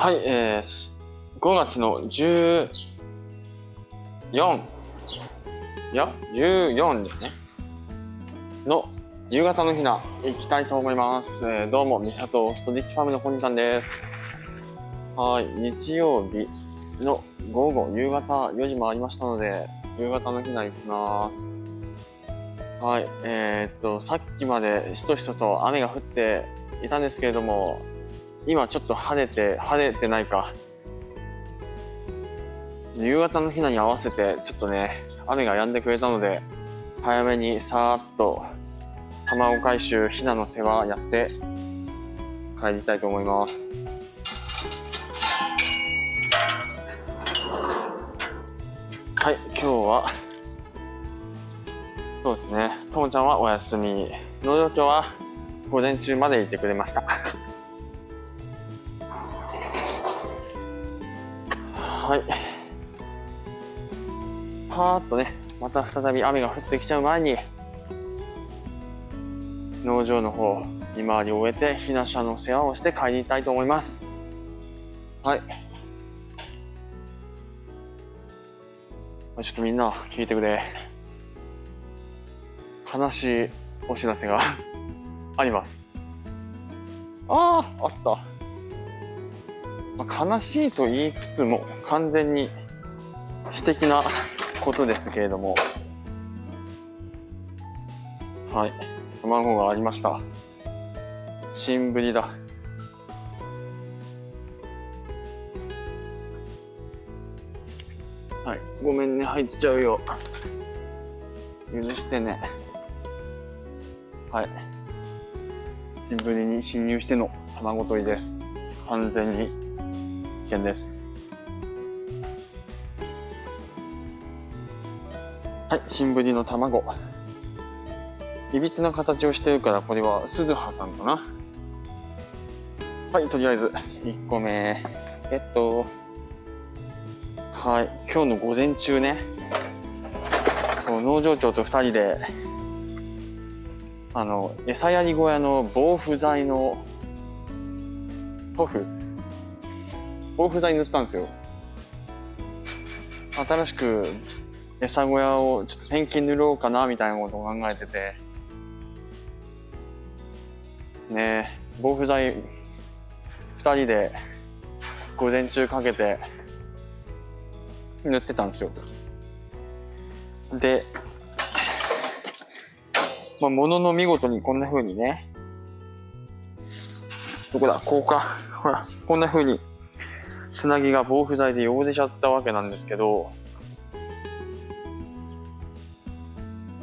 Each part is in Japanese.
はい、えー、5月の14いや14ですね。の夕方のひな行きたいと思います、えーどうもミサトストリッチファームの本人さんです。はい日曜日の午後夕方4時もありましたので夕方のひな行きます。はいえー、っとさっきまでしとしとと雨が降っていたんですけれども今ちょっと晴れて晴れてないか。夕方のひなに合わせてちょっとね雨が止んでくれたので早めにさーっと卵回収ひなの世話やって帰りたいと思います。はい今日はそうですね。ともちゃんはお休み。農場長は午前中までいてくれました。はい。パーッとねまた再び雨が降ってきちゃう前に農場の方見回りを終えてひな車の世話をして帰りたいと思います。はい。ちょっとみんな聞いてくれ。悲しいお知らせが あります。あああった、まあ、悲しいと言いつつも完全に私的なことですけれども。はい。卵がありました。新ぶりだ。はい。ごめんね入っちゃうよ。許してね。はい。新ぶりに侵入しての卵取りです。完全に。危険です。はい新ぶりの卵。いびつな形をしてるからこれは鈴葉さんかな。はいとりあえず1個目。えっとはい今日の午前中ね。そう農場長と2人であの餌やり小屋の防腐剤の塗布防腐剤塗ったんですよ。新しく餌小屋をちょっとペンキ塗ろうかなみたいなことを考えてて。ねえ防腐剤2人で午前中かけて塗ってたんですよ。でまあ、ものの見事にこんな風にねどこだこうかほらこんな風につなぎが防腐剤で汚れちゃったわけなんですけど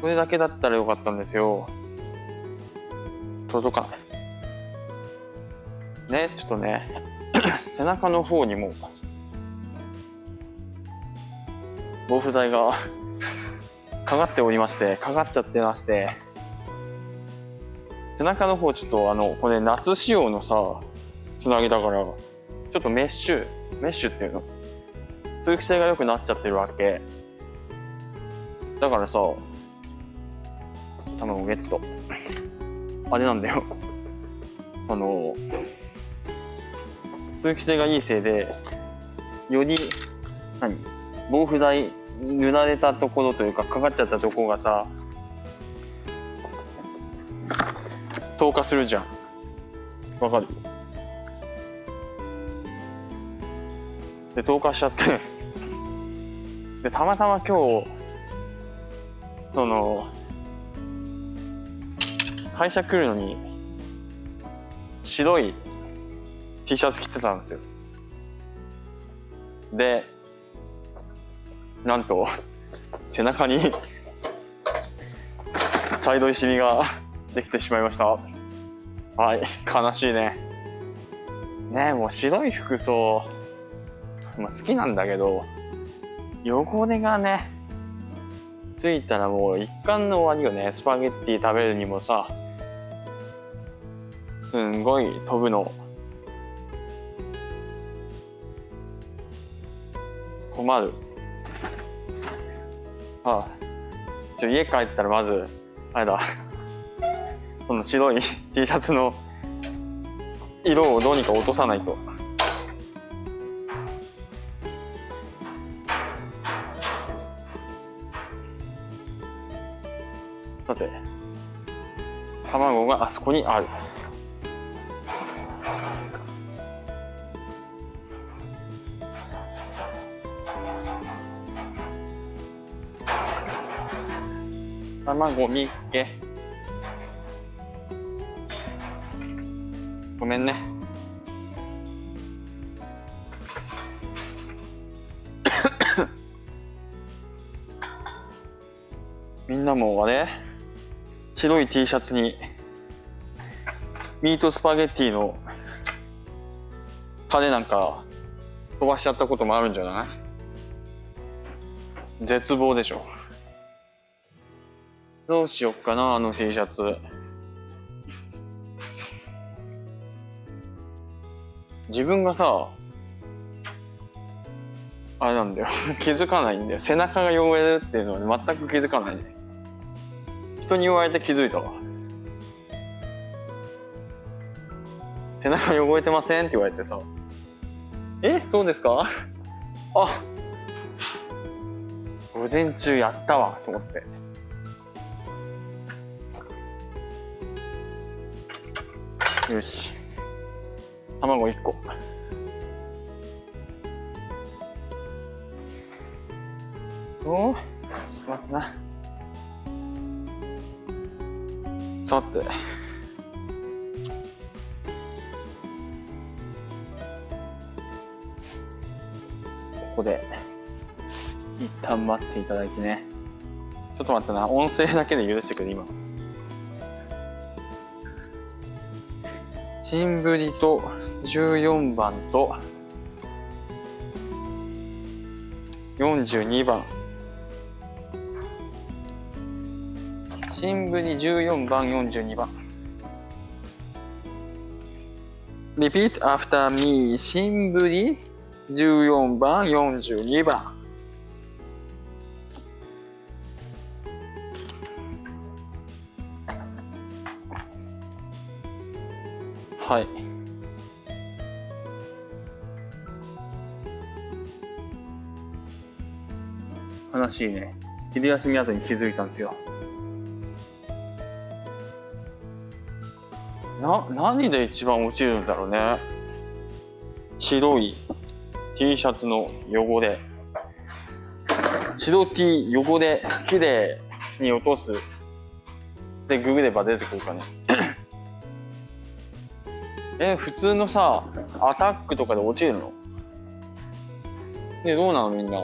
これだけだったらよかったんですよ。届かないねちょっとね 背中の方にも防腐剤が かかっておりましてかかっちゃってまして背中の方ちょっとあのこれ夏仕様のさつなぎだからちょっとメッシュメッシュっていうの。通気性が良くなっちゃってるわけ。だからさ卵ゲット。あれなんだよ。あの通気性がいいせいでより何？防腐剤塗られたところというかかかっちゃったところがさ透過するじゃん。わかる？で透過しちゃって。でたまたま今日その会社来るのに白い T シャツ着てたんですよ。でなんと背中に茶色いシミができてしまいました。はい悲しいね。ねえもう白い服装、まあ、好きなんだけど汚れがねついたらもう一貫の終わりよね。スパゲッティ食べるにもさすんごい飛ぶの。困る。ああちょ家帰ったらまずあれだ。その白い T シャツの色をどうにか落とさないと。さて。卵があそこにある。卵みっけ。ごめんね。みんなもあれ。白い T シャツにミートスパゲッティのタレなんか飛ばしちゃったこともあるんじゃない？絶望でしょ。どうしよっかなあの T シャツ。自分がさあれなんだよ。気づかないんだよ。背中が汚れるっていうのは全く気づかないね。人に言われて気づいたわ。背中汚れてませんって言われてさ。え？そうですか？あ！午前中やったわ。と思って。よし。卵1個。おちょっと待ってなさて。ここで一旦待っていただいてね。ちょっと待ってな。音声だけで許してくれ今。新ぶりと14番と42番。新ぶり14番42番。Repeat after me. 新ぶり14番42番。はい。悲しいね。昼休み後に気づいたんですよ。な何で一番落ちるんだろうね。白い T シャツの汚れ。白 T 汚れきれいに落とす。でググれば出てくるかね。え普通のさアタックとかで落ちるの？ねどうなのみんな。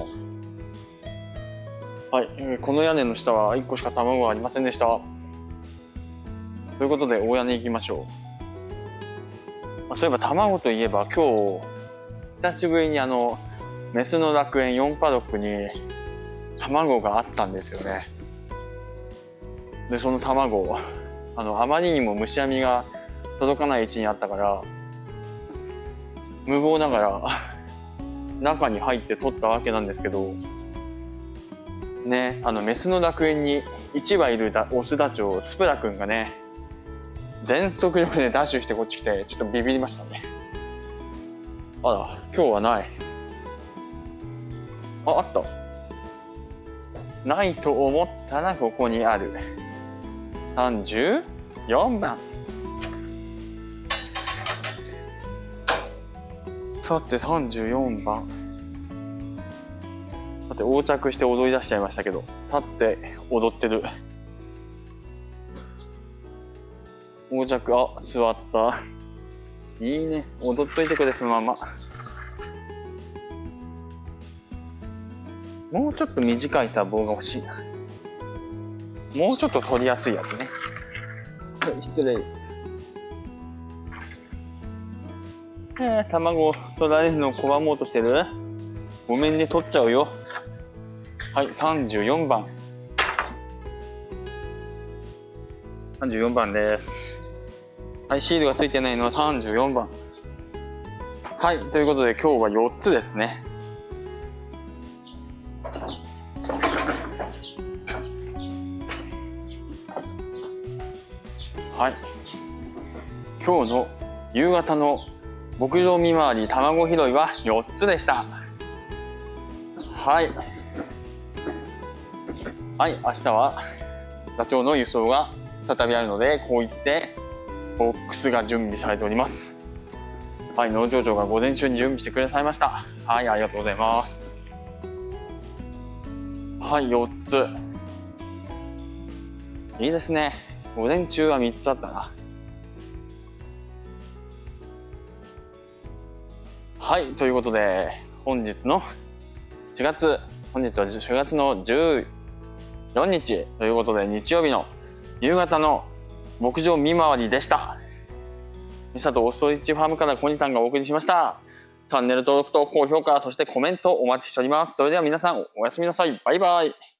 はい、この屋根の下は1個しか卵がありませんでした。ということで大屋根行きましょう。あそういえば卵といえば今日久しぶりにあのメスの楽園4パドックに卵があったんですよね。でその卵あのあまりにも虫網が届かない位置にあったから無謀ながら中に入って取ったわけなんですけどねあのメスの楽園に1羽いるオスダチョウスプラくんがね全速力でダッシュしてこっち来てちょっとビビりましたね。あら今日はない。ああった。ないと思ったらここにある。34番。さて34番。さて横着して踊り出しちゃいましたけど立って踊ってる。横着あ座った。いいね。踊っといてくれそのまま。もうちょっと短いさ棒が欲しいな。もうちょっと取りやすいやつね。はい失礼。えー、卵を取られるのを拒もうとしてる？ごめんね取っちゃうよ。はい34番。34番ですはいシールがついてないのは34番はいということで今日は4つですね。はい。今日の夕方の牧場見回り卵拾いは4つでした。はい。はい明日はダチョウの輸送が再びあるのでこう言って。ボックスが準備されております。はい農場長が午前中に準備してくれさいました。はいありがとうございます。はい4つ。いいですね。午前中は3つあったな。はいということで本日の4月。本日は4月の14日ということで日曜日の夕方の牧場見回りでした。ミサとオーストリッチファームからコニタンがお送りしました。チャンネル登録と高評価そしてコメントお待ちしております。それでは皆さんおやすみなさい。バイバイ。